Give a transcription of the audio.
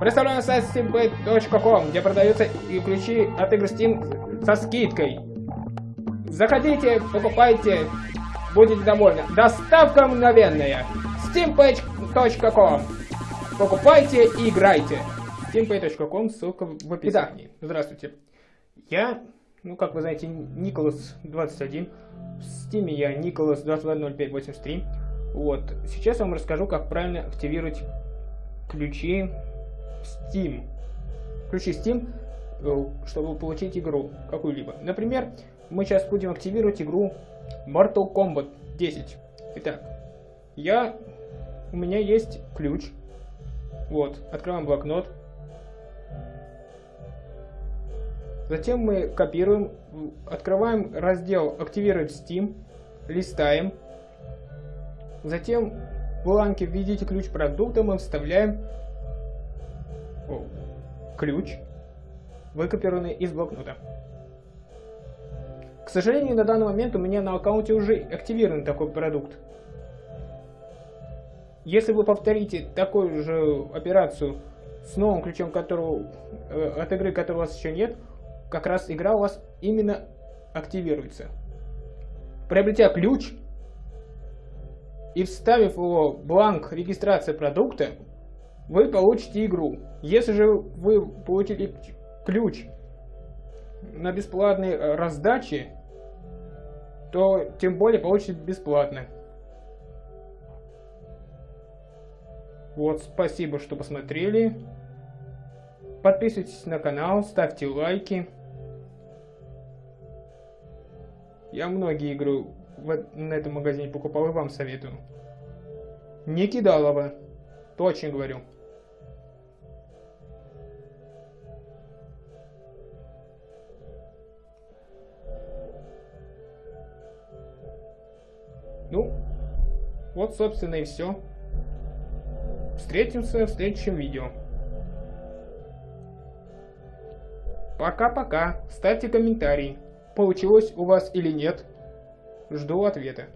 Представляю сайт steambay.com, где продаются и ключи от игр Steam со скидкой. Заходите, покупайте, будете довольны. Доставка мгновенная. steampage.com Покупайте и играйте. steampay.com, ссылка в описании. Итак, здравствуйте. Я, ну как вы знаете, Николас 21. В Steam я Николас 220583. Вот. Сейчас я вам расскажу, как правильно активировать ключи Steam. Ключи Steam, э, чтобы получить игру какую-либо. Например, мы сейчас будем активировать игру Mortal Kombat 10. Итак, я, у меня есть ключ. Вот, открываем блокнот. Затем мы копируем, открываем раздел «Активировать Steam», листаем. Затем в бланке «Введите ключ продукта» мы вставляем ключ, выкопированный из блокнота. К сожалению, на данный момент у меня на аккаунте уже активирован такой продукт. Если вы повторите такую же операцию с новым ключом, которого, э, от игры, которой у вас еще нет, как раз игра у вас именно активируется. Приобретя ключ и вставив его в бланк регистрации продукта, вы получите игру. Если же вы получили ключ на бесплатной э, раздаче, то тем более получите бесплатно. Вот, спасибо, что посмотрели. Подписывайтесь на канал, ставьте лайки. Я многие игры в, на этом магазине покупал и вам советую. Не кидалово. Точно говорю. Ну, вот, собственно, и все. Встретимся в следующем видео. Пока-пока. Ставьте комментарий, получилось у вас или нет. Жду ответа.